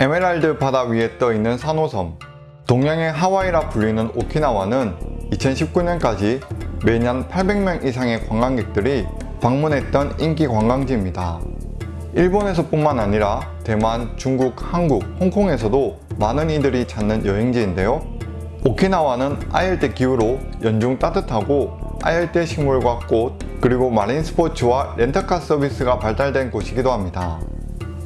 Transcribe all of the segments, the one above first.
에메랄드 바다 위에 떠있는 산호섬 동양의 하와이라 불리는 오키나와는 2019년까지 매년 800명 이상의 관광객들이 방문했던 인기 관광지입니다. 일본에서 뿐만 아니라 대만, 중국, 한국, 홍콩에서도 많은 이들이 찾는 여행지인데요. 오키나와는 아열대 기후로 연중 따뜻하고 아열대 식물과 꽃, 그리고 마린 스포츠와 렌터카 서비스가 발달된 곳이기도 합니다.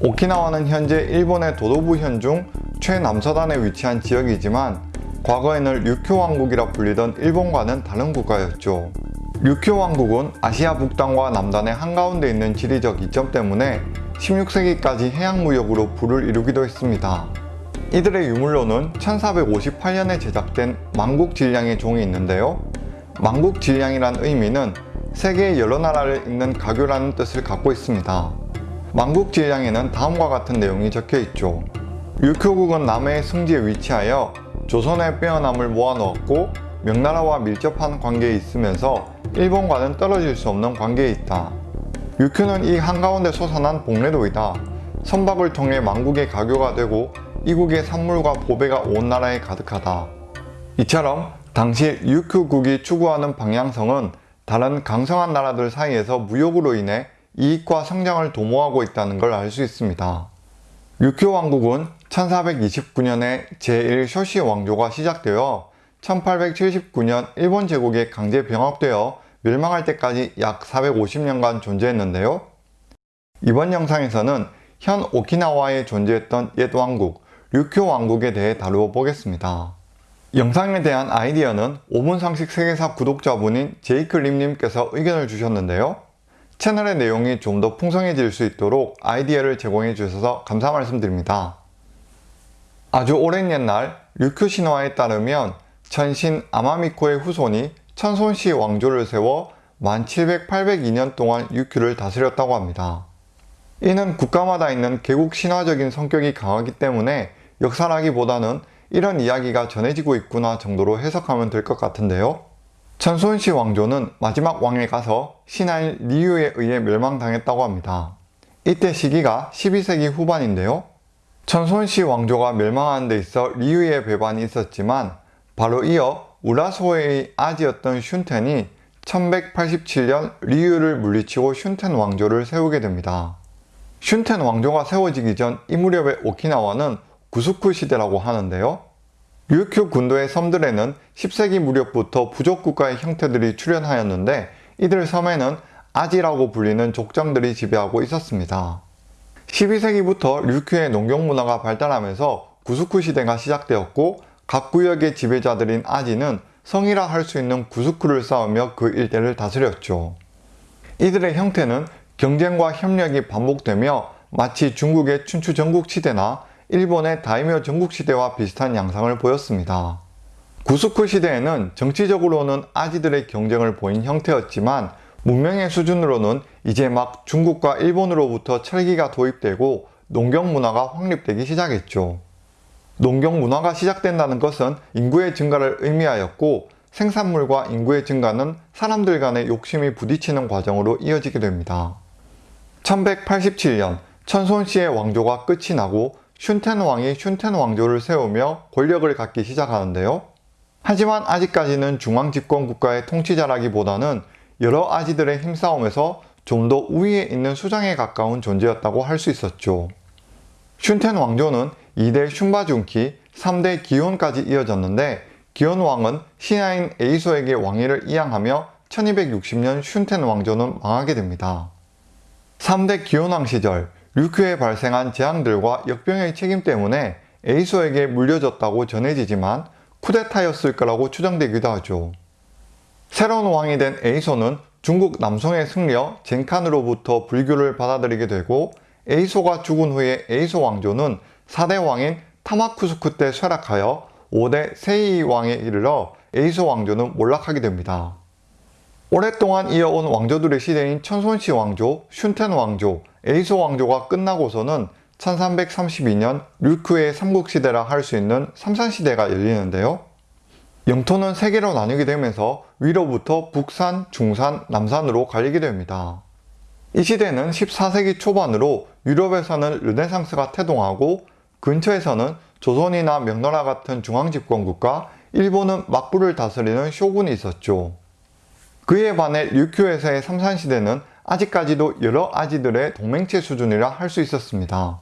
오키나와는 현재 일본의 도도부 현중 최남서단에 위치한 지역이지만 과거에는 류큐 왕국이라 불리던 일본과는 다른 국가였죠. 류큐 왕국은 아시아 북단과 남단의 한가운데 있는 지리적 이점 때문에 16세기까지 해양무역으로 부를 이루기도 했습니다. 이들의 유물로는 1458년에 제작된 만국질량의 종이 있는데요. 만국질량이란 의미는 세계의 여러 나라를 잇는 가교라는 뜻을 갖고 있습니다. 만국질량에는 다음과 같은 내용이 적혀 있죠. 류큐국은 남해의 승지에 위치하여 조선의 빼어남을 모아넣었고 명나라와 밀접한 관계에 있으면서 일본과는 떨어질 수 없는 관계에 있다. 류큐는 이 한가운데 솟아난 복례도이다. 선박을 통해 만국의 가교가 되고 이국의 산물과 보배가 온 나라에 가득하다. 이처럼 당시 류큐국이 추구하는 방향성은 다른 강성한 나라들 사이에서 무역으로 인해 이익과 성장을 도모하고 있다는 걸 알 수 있습니다. 류큐 왕국은 1429년에 제1쇼시 왕조가 시작되어 1879년 일본 제국에 강제 병합되어 멸망할 때까지 약 450년간 존재했는데요. 이번 영상에서는 현 오키나와에 존재했던 옛 왕국, 류큐 왕국에 대해 다루어 보겠습니다. 영상에 대한 아이디어는 5분 상식 세계사 구독자분인 제이클림님께서 의견을 주셨는데요. 채널의 내용이 좀 더 풍성해질 수 있도록 아이디어를 제공해 주셔서 감사 말씀드립니다. 아주 오랜 옛날 류큐 신화에 따르면 천신 아마미코의 후손이 천손시 왕조를 세워 만 700, 802년 동안 류큐를 다스렸다고 합니다. 이는 국가마다 있는 개국 신화적인 성격이 강하기 때문에 역사라기보다는 이런 이야기가 전해지고 있구나 정도로 해석하면 될 것 같은데요. 천손시 왕조는 마지막 왕에 가서 신하인 리유에 의해 멸망당했다고 합니다. 이때 시기가 12세기 후반인데요. 천손시 왕조가 멸망하는 데 있어 리유의 배반이 있었지만 바로 이어 우라소의 아지였던 슌텐이 1187년 리유를 물리치고 슌텐 왕조를 세우게 됩니다. 슌텐 왕조가 세워지기 전 이 무렵의 오키나와는 구스쿠 시대라고 하는데요. 류큐 군도의 섬들에는 10세기 무렵부터 부족 국가의 형태들이 출현하였는데 이들 섬에는 아지라고 불리는 족장들이 지배하고 있었습니다. 12세기부터 류큐의 농경 문화가 발달하면서 구스쿠 시대가 시작되었고 각 구역의 지배자들인 아지는 성이라 할 수 있는 구스쿠를 쌓으며 그 일대를 다스렸죠. 이들의 형태는 경쟁과 협력이 반복되며 마치 중국의 춘추 전국시대나 일본의 다이묘 전국시대와 비슷한 양상을 보였습니다. 구스쿠 시대에는 정치적으로는 아지들의 경쟁을 보인 형태였지만 문명의 수준으로는 이제 막 중국과 일본으로부터 철기가 도입되고 농경 문화가 확립되기 시작했죠. 농경 문화가 시작된다는 것은 인구의 증가를 의미하였고 생산물과 인구의 증가는 사람들 간의 욕심이 부딪히는 과정으로 이어지게 됩니다. 1187년 천손시의 왕조가 끝이 나고 슌텐 왕이 슌텐 왕조를 세우며 권력을 갖기 시작하는데요. 하지만 아직까지는 중앙 집권 국가의 통치자라기보다는 여러 아지들의 힘싸움에서 좀 더 우위에 있는 수장에 가까운 존재였다고 할 수 있었죠. 슌텐 왕조는 2대 슌바준키, 3대 기혼까지 이어졌는데 기혼 왕은 신하인 에이소에게 왕위를 이양하며 1260년 슌텐 왕조는 망하게 됩니다. 3대 기혼왕 시절 류큐에 발생한 재앙들과 역병의 책임 때문에 에이소에게 물려졌다고 전해지지만 쿠데타였을 거라고 추정되기도 하죠. 새로운 왕이 된 에이소는 중국 남송에 승려 젠칸으로부터 불교를 받아들이게 되고 에이소가 죽은 후에 에이소 왕조는 4대 왕인 타마쿠스쿠 때 쇠락하여 5대 세이 왕에 이르러 에이소 왕조는 몰락하게 됩니다. 오랫동안 이어온 왕조들의 시대인 천손시 왕조, 슌텐 왕조, 에이소 왕조가 끝나고서는 1332년 류크의 삼국시대라 할 수 있는 삼산시대가 열리는데요. 영토는 세 개로 나뉘게 되면서 위로부터 북산, 중산, 남산으로 갈리게 됩니다. 이 시대는 14세기 초반으로 유럽에서는 르네상스가 태동하고 근처에서는 조선이나 명나라 같은 중앙집권국가, 일본은 막부를 다스리는 쇼군이 있었죠. 그에 반해 류큐에서의 삼산시대는 아직까지도 여러 아지들의 동맹체 수준이라 할 수 있었습니다.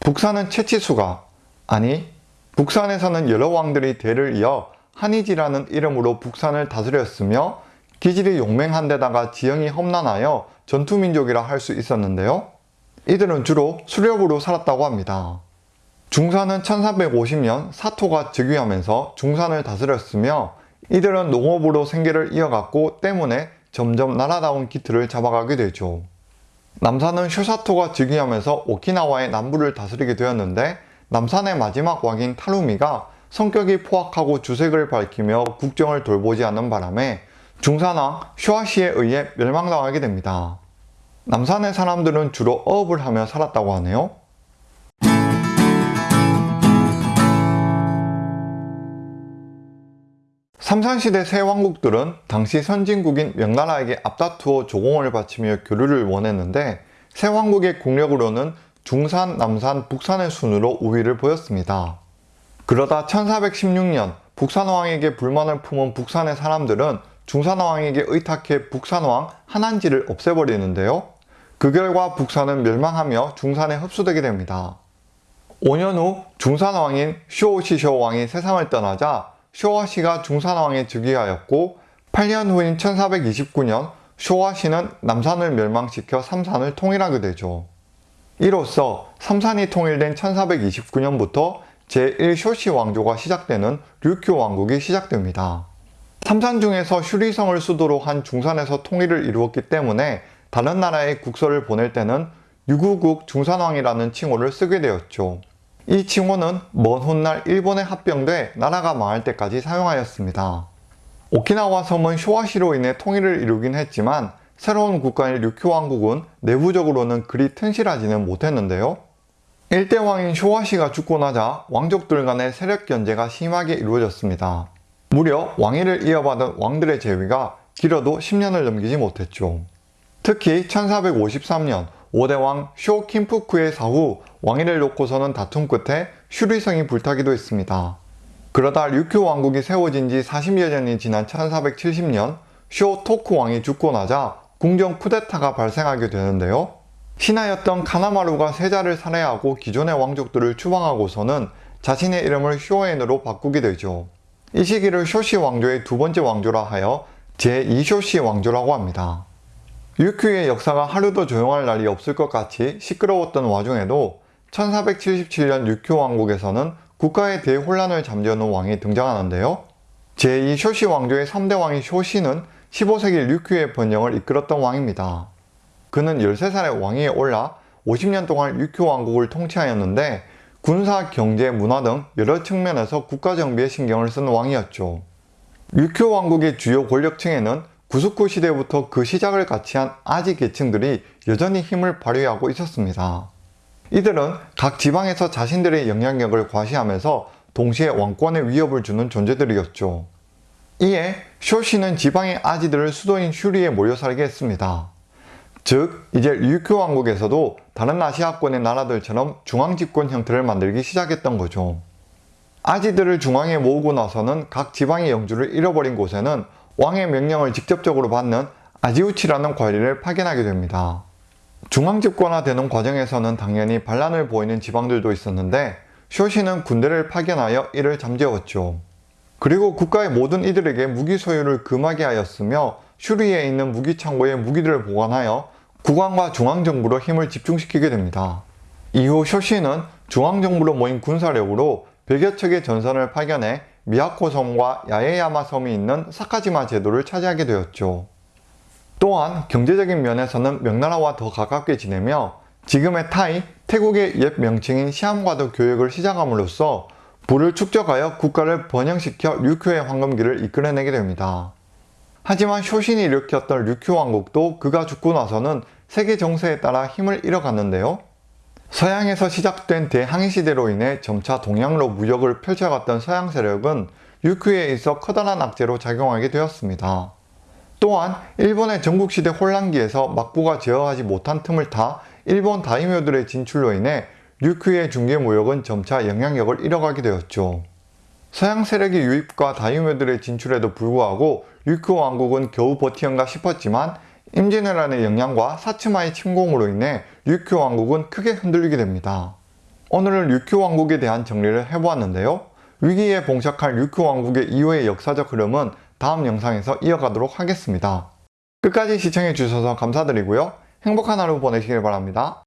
북산은 채치수가, 아니 북산에서는 여러 왕들이 대를 이어 한이지라는 이름으로 북산을 다스렸으며 기질이 용맹한 데다가 지형이 험난하여 전투민족이라 할 수 있었는데요. 이들은 주로 수렵으로 살았다고 합니다. 중산은 1350년 사토가 즉위하면서 중산을 다스렸으며 이들은 농업으로 생계를 이어갔고 때문에 점점 나라다운 기틀을 잡아가게 되죠. 남산은 쇼사토가 즉위하면서 오키나와의 남부를 다스리게 되었는데 남산의 마지막 왕인 타루미가 성격이 포악하고 주색을 밝히며 국정을 돌보지 않는 바람에 중산왕 쇼아시에 의해 멸망당하게 됩니다. 남산의 사람들은 주로 어업을 하며 살았다고 하네요. 삼산시대 새 왕국들은 당시 선진국인 명나라에게 앞다투어 조공을 바치며 교류를 원했는데 새 왕국의 국력으로는 중산, 남산, 북산의 순으로 우위를 보였습니다. 그러다 1416년 북산왕에게 불만을 품은 북산의 사람들은 중산왕에게 의탁해 북산왕 한한지를 없애버리는데요. 그 결과 북산은 멸망하며 중산에 흡수되게 됩니다. 5년 후 중산왕인 쇼오시쇼 왕이 세상을 떠나자 쇼와시가 중산왕에 즉위하였고 8년 후인 1429년 쇼와시는 남산을 멸망시켜 삼산을 통일하게 되죠. 이로써 삼산이 통일된 1429년부터 제1쇼시 왕조가 시작되는 류큐 왕국이 시작됩니다. 삼산 중에서 슈리성을 수도로 한 중산에서 통일을 이루었기 때문에 다른 나라에 국서를 보낼 때는 유구국 중산왕이라는 칭호를 쓰게 되었죠. 이 칭호는 먼 훗날 일본에 합병돼 나라가 망할 때까지 사용하였습니다. 오키나와 섬은 쇼와시로 인해 통일을 이루긴 했지만 새로운 국가인 류큐 왕국은 내부적으로는 그리 튼실하지는 못했는데요. 일대 왕인 쇼와시가 죽고 나자 왕족들 간의 세력 견제가 심하게 이루어졌습니다. 무려 왕위를 이어받은 왕들의 재위가 길어도 10년을 넘기지 못했죠. 특히 1453년 5대왕 쇼킴푸크의 사후 왕위를 놓고서는 다툼 끝에 슈리성이 불타기도 했습니다. 그러다 류큐 왕국이 세워진 지 40여 년이 지난 1470년 쇼 토쿠 왕이 죽고 나자 궁정 쿠데타가 발생하게 되는데요. 신하였던 카나마루가 세자를 살해하고 기존의 왕족들을 추방하고서는 자신의 이름을 쇼엔으로 바꾸게 되죠. 이 시기를 쇼시 왕조의 두 번째 왕조라 하여 제2쇼시 왕조라고 합니다. 유큐의 역사가 하루도 조용할 날이 없을 것 같이 시끄러웠던 와중에도 1477년 유큐 왕국에서는 국가의 대혼란을 잠재우는 왕이 등장하는데요. 제2 쇼시 왕조의 3대 왕인 쇼시는 15세기 류큐의 번영을 이끌었던 왕입니다. 그는 13살에 왕위에 올라 50년 동안 류큐 왕국을 통치하였는데 군사, 경제, 문화 등 여러 측면에서 국가 정비에 신경을 쓴 왕이었죠. 류큐 왕국의 주요 권력층에는 구스쿠 시대부터 그 시작을 같이 한 아지 계층들이 여전히 힘을 발휘하고 있었습니다. 이들은 각 지방에서 자신들의 영향력을 과시하면서 동시에 왕권에 위협을 주는 존재들이었죠. 이에 쇼시는 지방의 아지들을 수도인 슈리에 모여 살게 했습니다. 즉 이제 류큐 왕국에서도 다른 아시아권의 나라들처럼 중앙집권 형태를 만들기 시작했던 거죠. 아지들을 중앙에 모으고 나서는 각 지방의 영주를 잃어버린 곳에는 왕의 명령을 직접적으로 받는 아지우치라는 관리를 파견하게 됩니다. 중앙집권화되는 과정에서는 당연히 반란을 보이는 지방들도 있었는데 쇼시는 군대를 파견하여 이를 잠재웠죠. 그리고 국가의 모든 이들에게 무기 소유를 금하게 하였으며 슈리에 있는 무기 창고에 무기들을 보관하여 국왕과 중앙정부로 힘을 집중시키게 됩니다. 이후 쇼시는 중앙정부로 모인 군사력으로 100여 척의 전선을 파견해 미야코 섬과 야에야마 섬이 있는 사카지마 제도를 차지하게 되었죠. 또한 경제적인 면에서는 명나라와 더 가깝게 지내며 지금의 타이, 태국의 옛 명칭인 시암과도 교역을 시작함으로써 부를 축적하여 국가를 번영시켜 류큐의 황금기를 이끌어내게 됩니다. 하지만 쇼신이 일으켰던 류큐 왕국도 그가 죽고 나서는 세계 정세에 따라 힘을 잃어갔는데요. 서양에서 시작된 대항해 시대로 인해 점차 동양으로 무역을 펼쳐갔던 서양 세력은 류큐에 있어 커다란 악재로 작용하게 되었습니다. 또한 일본의 전국시대 혼란기에서 막부가 제어하지 못한 틈을 타 일본 다이묘들의 진출로 인해 류큐의 중계 무역은 점차 영향력을 잃어가게 되었죠. 서양 세력의 유입과 다이묘들의 진출에도 불구하고 류큐 왕국은 겨우 버티는가 싶었지만 임진왜란의 영향과 사츠마의 침공으로 인해 류큐 왕국은 크게 흔들리게 됩니다. 오늘은 류큐 왕국에 대한 정리를 해보았는데요. 위기에 봉착할 류큐 왕국의 이후의 역사적 흐름은 다음 영상에서 이어가도록 하겠습니다. 끝까지 시청해주셔서 감사드리고요. 행복한 하루 보내시길 바랍니다.